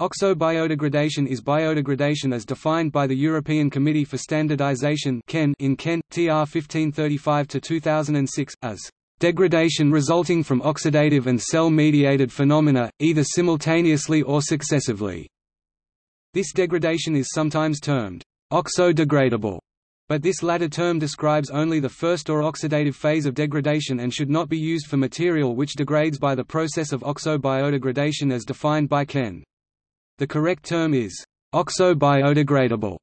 Oxo-biodegradation is biodegradation as defined by the European Committee for Standardization in CEN, TR 1535-2006, as degradation resulting from oxidative and cell-mediated phenomena, either simultaneously or successively. This degradation is sometimes termed oxo-degradable, but this latter term describes only the first or oxidative phase of degradation and should not be used for material which degrades by the process of oxo-biodegradation as defined by CEN. The correct term is oxo-biodegradable.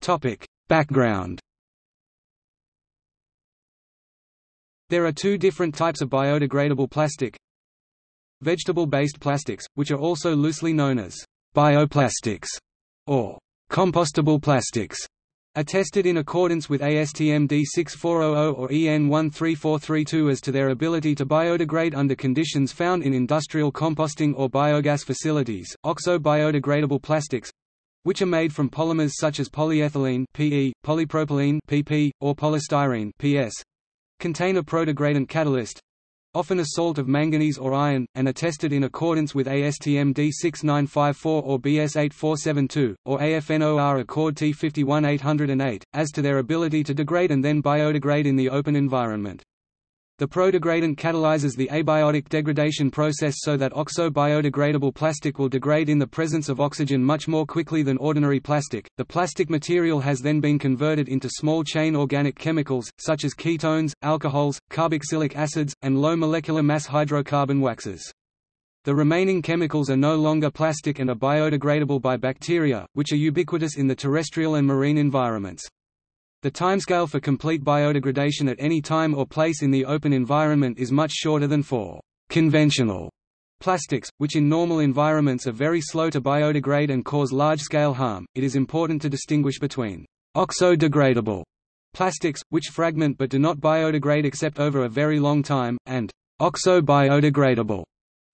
Topic: Background. There are two different types of biodegradable plastic. Vegetable-based plastics, which are also loosely known as bioplastics or compostable plastics, are tested in accordance with ASTM D6400 or EN 13432 as to their ability to biodegrade under conditions found in industrial composting or biogas facilities. Oxo-biodegradable plastics which are made from polymers such as polyethylene PE, polypropylene PP, or polystyrene PS, contain a prodegradant catalyst, often a salt of manganese or iron, and are tested in accordance with ASTM D6954 or BS8472, or AFNOR Accord T51808, as to their ability to degrade and then biodegrade in the open environment. The prodegradant catalyzes the abiotic degradation process so that oxo-biodegradable plastic will degrade in the presence of oxygen much more quickly than ordinary plastic. The plastic material has then been converted into small-chain organic chemicals, such as ketones, alcohols, carboxylic acids, and low molecular mass hydrocarbon waxes. The remaining chemicals are no longer plastic and are biodegradable by bacteria, which are ubiquitous in the terrestrial and marine environments. The timescale for complete biodegradation at any time or place in the open environment is much shorter than for conventional plastics, which in normal environments are very slow to biodegrade and cause large-scale harm. It is important to distinguish between oxo-degradable plastics, which fragment but do not biodegrade except over a very long time, and oxo-biodegradable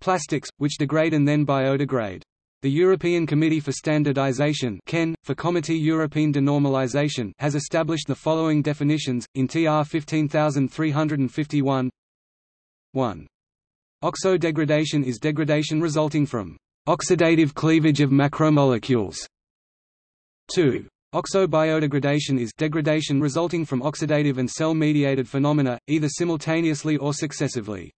plastics, which degrade and then biodegrade. The European Committee for Standardization CEN, for Comité Européen de Normalisation has established the following definitions, in TR 15351 1. Oxo-degradation is degradation resulting from oxidative cleavage of macromolecules. 2. Oxo-biodegradation is degradation resulting from oxidative and cell-mediated phenomena, either simultaneously or successively.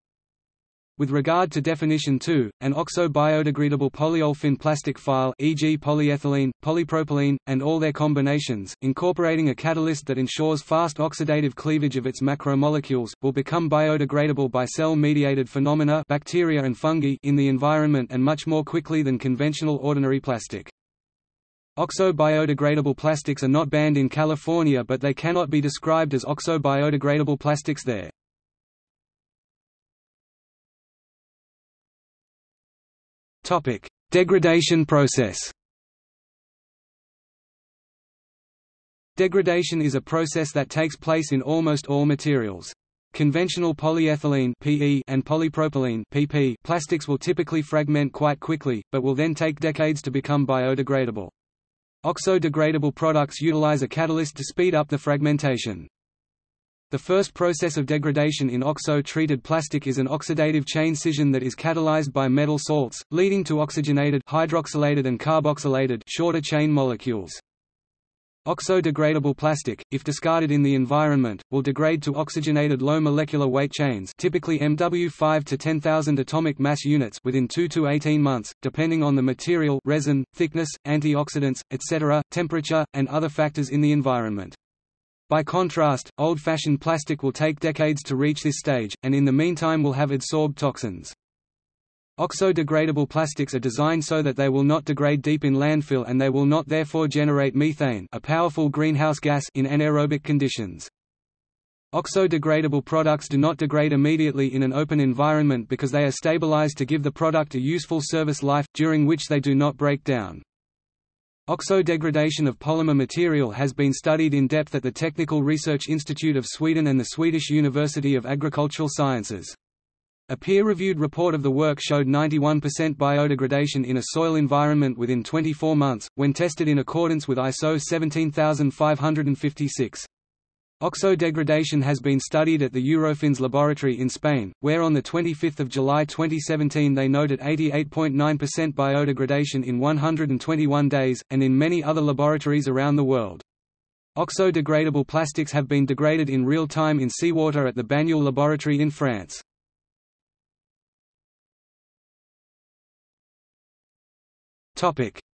With regard to definition 2, an oxo-biodegradable polyolefin plastic file e.g. polyethylene, polypropylene, and all their combinations, incorporating a catalyst that ensures fast oxidative cleavage of its macromolecules, will become biodegradable by cell-mediated phenomena bacteria and fungi in the environment and much more quickly than conventional ordinary plastic. Oxo-biodegradable plastics are not banned in California but they cannot be described as oxo-biodegradable plastics there. Topic: Degradation process. Degradation is a process that takes place in almost all materials. Conventional polyethylene (PE) and polypropylene (PP) plastics will typically fragment quite quickly, but will then take decades to become biodegradable. Oxo-degradable products utilize a catalyst to speed up the fragmentation. The first process of degradation in oxo-treated plastic is an oxidative chain scission that is catalyzed by metal salts, leading to oxygenated hydroxylated and carboxylated shorter chain molecules. Oxo-degradable plastic, if discarded in the environment, will degrade to oxygenated low molecular weight chains typically MW 5 to 10,000 atomic mass units within 2 to 18 months, depending on the material resin, thickness, antioxidants, etc., temperature, and other factors in the environment. By contrast, old-fashioned plastic will take decades to reach this stage, and in the meantime will have adsorbed toxins. Oxo-degradable plastics are designed so that they will not degrade deep in landfill and they will not therefore generate methane a powerful greenhouse gas in anaerobic conditions. Oxo-degradable products do not degrade immediately in an open environment because they are stabilized to give the product a useful service life, during which they do not break down. Oxo-degradation of polymer material has been studied in depth at the Technical Research Institute of Sweden and the Swedish University of Agricultural Sciences. A peer-reviewed report of the work showed 91% biodegradation in a soil environment within 24 months, when tested in accordance with ISO 17556. Oxo-degradation has been studied at the Eurofins laboratory in Spain, where on 25 July 2017 they noted 88.9% biodegradation in 121 days, and in many other laboratories around the world. Oxo-degradable plastics have been degraded in real time in seawater at the Banyuls laboratory in France.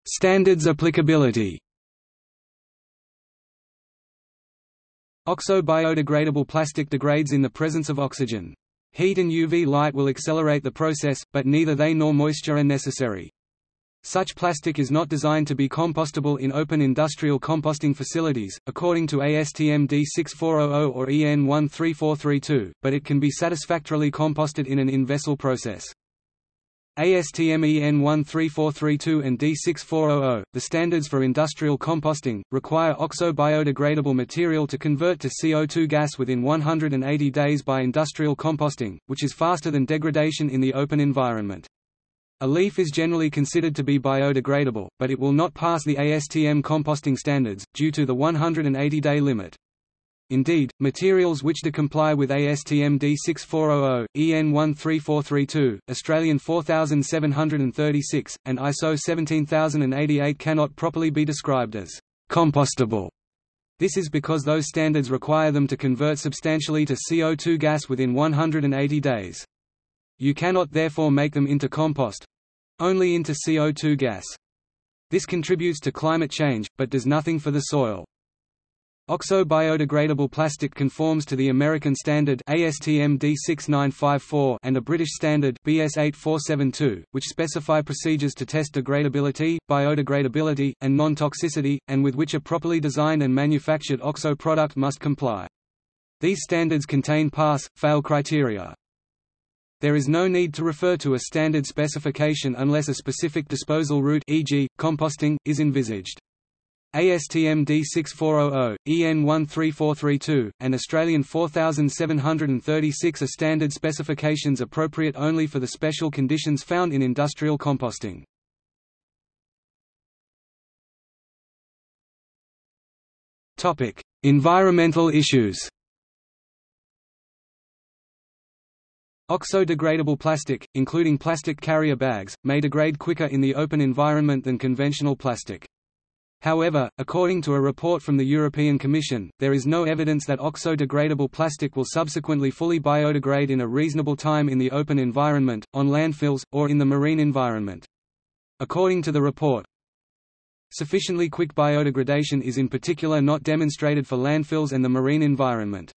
Standards applicability Oxo-biodegradable plastic degrades in the presence of oxygen. Heat and UV light will accelerate the process, but neither they nor moisture are necessary. Such plastic is not designed to be compostable in open industrial composting facilities, according to ASTM D6400 or EN 13432, but it can be satisfactorily composted in an in-vessel process. ASTM EN 13432 and D6400, the standards for industrial composting, require oxo-biodegradable material to convert to CO2 gas within 180 days by industrial composting, which is faster than degradation in the open environment. A leaf is generally considered to be biodegradable, but it will not pass the ASTM composting standards, due to the 180-day limit. Indeed, materials which do comply with ASTM D6400, EN 13432, Australian 4736, and ISO 17088 cannot properly be described as compostable. This is because those standards require them to convert substantially to CO2 gas within 180 days. You cannot therefore make them into compost—only into CO2 gas. This contributes to climate change, but does nothing for the soil. Oxo-biodegradable plastic conforms to the American standard ASTM D6954 and a British standard BS 8472, which specify procedures to test degradability, biodegradability, and non-toxicity, and with which a properly designed and manufactured OXO product must comply. These standards contain pass-fail criteria. There is no need to refer to a standard specification unless a specific disposal route e.g., composting, is envisaged. ASTM D6400, EN 13432, and Australian 4736 are standard specifications appropriate only for the special conditions found in industrial composting. Environmental issues Oxo-degradable plastic, including plastic carrier bags, may degrade quicker in the open environment than conventional plastic. However, according to a report from the European Commission, there is no evidence that oxo-degradable plastic will subsequently fully biodegrade in a reasonable time in the open environment, on landfills, or in the marine environment. According to the report, sufficiently quick biodegradation is in particular not demonstrated for landfills and the marine environment.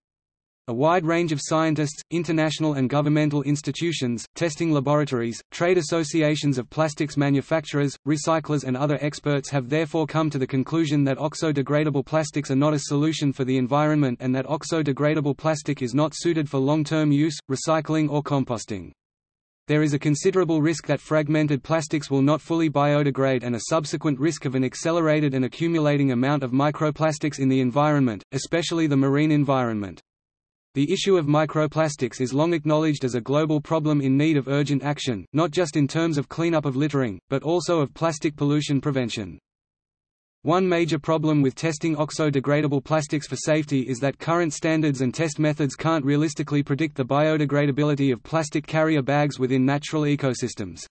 A wide range of scientists, international and governmental institutions, testing laboratories, trade associations of plastics manufacturers, recyclers and other experts have therefore come to the conclusion that oxo-degradable plastics are not a solution for the environment and that oxo-degradable plastic is not suited for long-term use, recycling or composting. There is a considerable risk that fragmented plastics will not fully biodegrade and a subsequent risk of an accelerated and accumulating amount of microplastics in the environment, especially the marine environment. The issue of microplastics is long acknowledged as a global problem in need of urgent action, not just in terms of cleanup of littering, but also of plastic pollution prevention. One major problem with testing oxo-degradable plastics for safety is that current standards and test methods can't realistically predict the biodegradability of plastic carrier bags within natural ecosystems.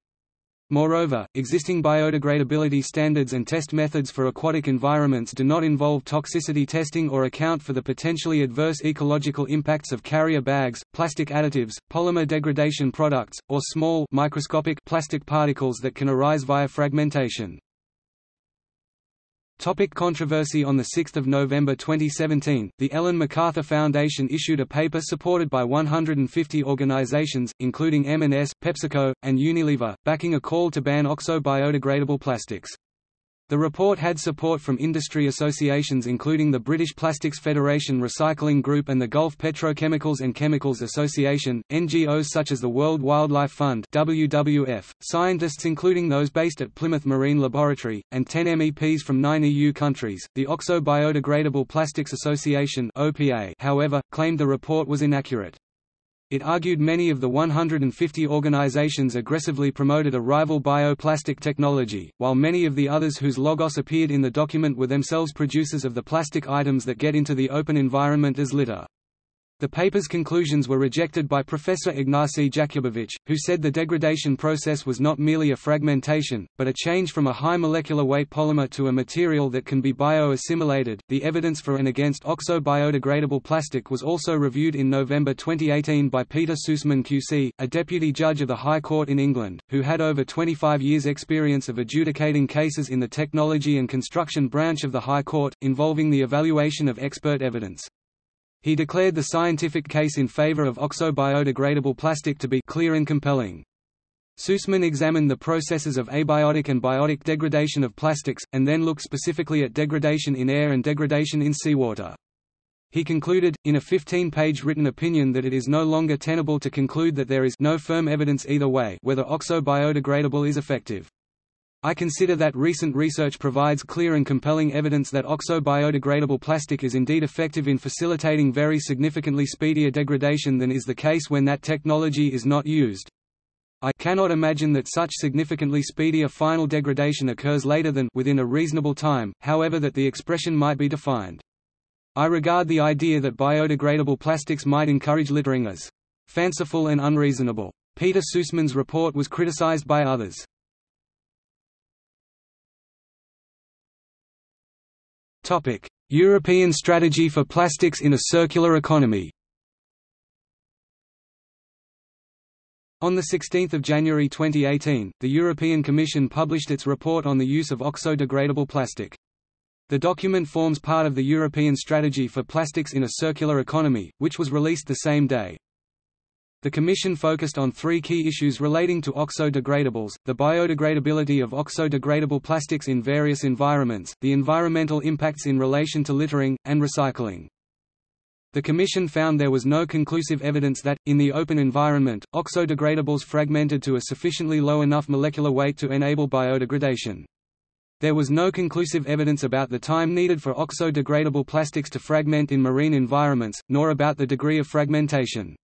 Moreover, existing biodegradability standards and test methods for aquatic environments do not involve toxicity testing or account for the potentially adverse ecological impacts of carrier bags, plastic additives, polymer degradation products, or small microscopic plastic particles that can arise via fragmentation. Topic controversy On 6 November 2017, the Ellen MacArthur Foundation issued a paper supported by 150 organizations, including M&S, PepsiCo, and Unilever, backing a call to ban oxo-biodegradable plastics. The report had support from industry associations including the British Plastics Federation Recycling Group and the Gulf Petrochemicals and Chemicals Association, NGOs such as the World Wildlife Fund WWF, scientists including those based at Plymouth Marine Laboratory, and 10 MEPs from nine EU countries. The Oxo Biodegradable Plastics Association OPA, however, claimed the report was inaccurate. It argued many of the 150 organizations aggressively promoted a rival bioplastic technology, while many of the others whose logos appeared in the document were themselves producers of the plastic items that get into the open environment as litter. The paper's conclusions were rejected by Professor Ignacy Jakubowicz, who said the degradation process was not merely a fragmentation, but a change from a high molecular weight polymer to a material that can be bio-assimilated. The evidence for and against oxo-biodegradable plastic was also reviewed in November 2018 by Peter Susman QC, a deputy judge of the High Court in England, who had over 25 years' experience of adjudicating cases in the technology and construction branch of the High Court, involving the evaluation of expert evidence. He declared the scientific case in favor of oxo-biodegradable plastic to be clear and compelling. Susman examined the processes of abiotic and biotic degradation of plastics, and then looked specifically at degradation in air and degradation in seawater. He concluded, in a 15-page written opinion that it is no longer tenable to conclude that there is no firm evidence either way whether oxo-biodegradable is effective. I consider that recent research provides clear and compelling evidence that oxo-biodegradable plastic is indeed effective in facilitating very significantly speedier degradation than is the case when that technology is not used. I cannot imagine that such significantly speedier final degradation occurs later than within a reasonable time, however that the expression might be defined. I regard the idea that biodegradable plastics might encourage littering as fanciful and unreasonable. Peter Susman's report was criticized by others. Topic: European strategy for plastics in a circular economy. On 16 January 2018, the European Commission published its report on the use of oxo-degradable plastic. The document forms part of the European Strategy for Plastics in a Circular Economy, which was released the same day. The Commission focused on three key issues relating to oxo-degradables, the biodegradability of oxo-degradable plastics in various environments, the environmental impacts in relation to littering, and recycling. The Commission found there was no conclusive evidence that, in the open environment, oxo-degradables fragmented to a sufficiently low enough molecular weight to enable biodegradation. There was no conclusive evidence about the time needed for oxo-degradable plastics to fragment in marine environments, nor about the degree of fragmentation.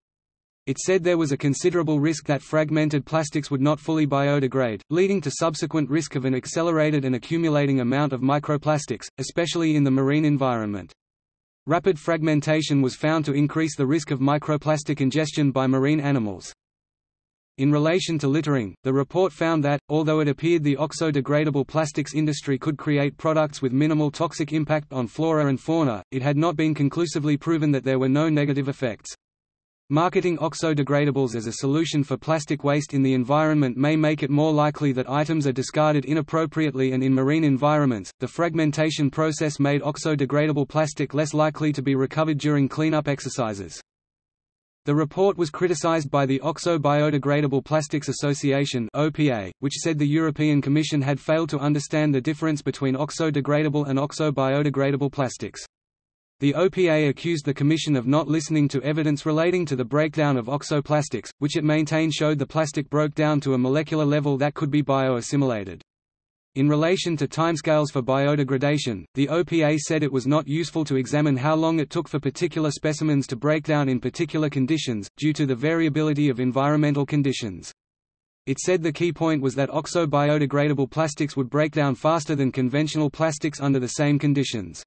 It said there was a considerable risk that fragmented plastics would not fully biodegrade, leading to subsequent risk of an accelerated and accumulating amount of microplastics, especially in the marine environment. Rapid fragmentation was found to increase the risk of microplastic ingestion by marine animals. In relation to littering, the report found that, although it appeared the oxo-degradable plastics industry could create products with minimal toxic impact on flora and fauna, it had not been conclusively proven that there were no negative effects. Marketing oxo-degradables as a solution for plastic waste in the environment may make it more likely that items are discarded inappropriately and in marine environments. The fragmentation process made oxo-degradable plastic less likely to be recovered during cleanup exercises. The report was criticized by the Oxo Biodegradable Plastics Association (OPA), which said the European Commission had failed to understand the difference between oxo-degradable and oxo-biodegradable plastics. The OPA accused the Commission of not listening to evidence relating to the breakdown of oxoplastics, which it maintained showed the plastic broke down to a molecular level that could be bioassimilated. In relation to timescales for biodegradation, the OPA said it was not useful to examine how long it took for particular specimens to break down in particular conditions, due to the variability of environmental conditions. It said the key point was that oxo-biodegradable plastics would break down faster than conventional plastics under the same conditions.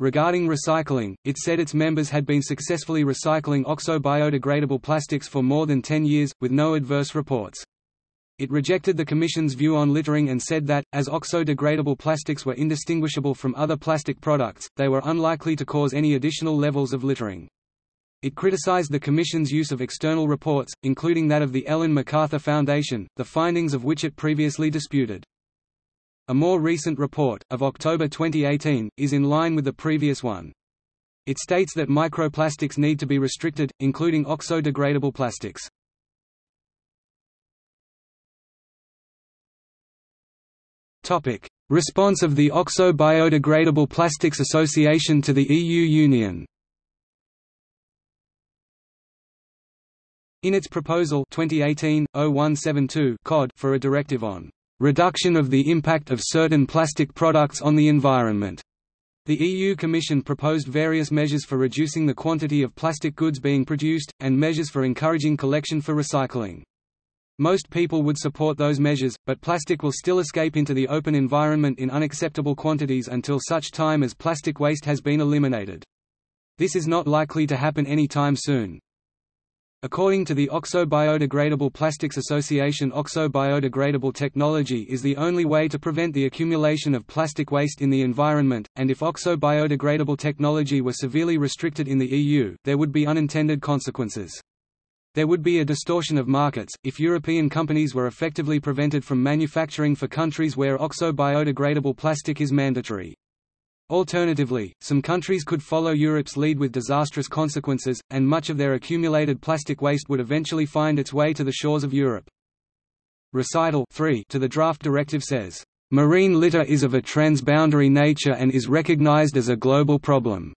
Regarding recycling, it said its members had been successfully recycling oxo-biodegradable plastics for more than 10 years, with no adverse reports. It rejected the Commission's view on littering and said that, as oxo-degradable plastics were indistinguishable from other plastic products, they were unlikely to cause any additional levels of littering. It criticized the Commission's use of external reports, including that of the Ellen MacArthur Foundation, the findings of which it previously disputed. A more recent report, of October 2018, is in line with the previous one. It states that microplastics need to be restricted, including oxo-degradable plastics. Topic: Response of the Oxo Biodegradable Plastics Association to the EU Union. In its proposal 2018-0172 COD for a directive on reduction of the impact of certain plastic products on the environment. The EU Commission proposed various measures for reducing the quantity of plastic goods being produced, and measures for encouraging collection for recycling. Most people would support those measures, but plastic will still escape into the open environment in unacceptable quantities until such time as plastic waste has been eliminated. This is not likely to happen any time soon. According to the Oxo Biodegradable Plastics Association Oxo biodegradable technology is the only way to prevent the accumulation of plastic waste in the environment, and if Oxo biodegradable technology were severely restricted in the EU, there would be unintended consequences. There would be a distortion of markets, if European companies were effectively prevented from manufacturing for countries where Oxo biodegradable plastic is mandatory. Alternatively, some countries could follow Europe's lead with disastrous consequences, and much of their accumulated plastic waste would eventually find its way to the shores of Europe. Recital 3 to the draft directive says, "...marine litter is of a transboundary nature and is recognized as a global problem."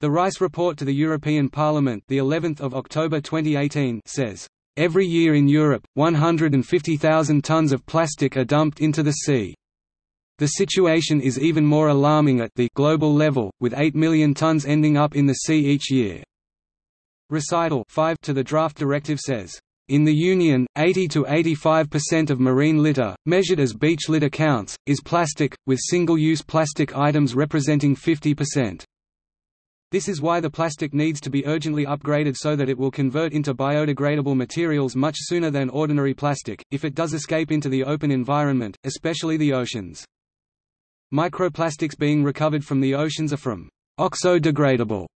The Ries report to the European Parliament the 11th of October 2018 says, "...every year in Europe, 150,000 tons of plastic are dumped into the sea." The situation is even more alarming at the global level, with 8 million tons ending up in the sea each year. Recital 5 to the draft directive says, in the Union, 80 to 85% of marine litter, measured as beach litter counts, is plastic, with single-use plastic items representing 50%. This is why the plastic needs to be urgently upgraded so that it will convert into biodegradable materials much sooner than ordinary plastic, if it does escape into the open environment, especially the oceans. Microplastics being recovered from the oceans are from oxo-degradable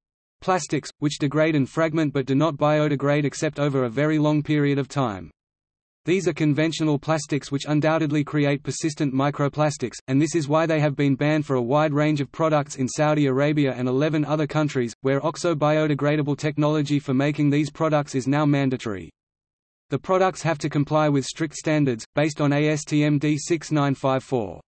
plastics, which degrade and fragment but do not biodegrade except over a very long period of time. These are conventional plastics which undoubtedly create persistent microplastics, and this is why they have been banned for a wide range of products in Saudi Arabia and 11 other countries, where oxo-biodegradable technology for making these products is now mandatory. The products have to comply with strict standards, based on ASTM D6954.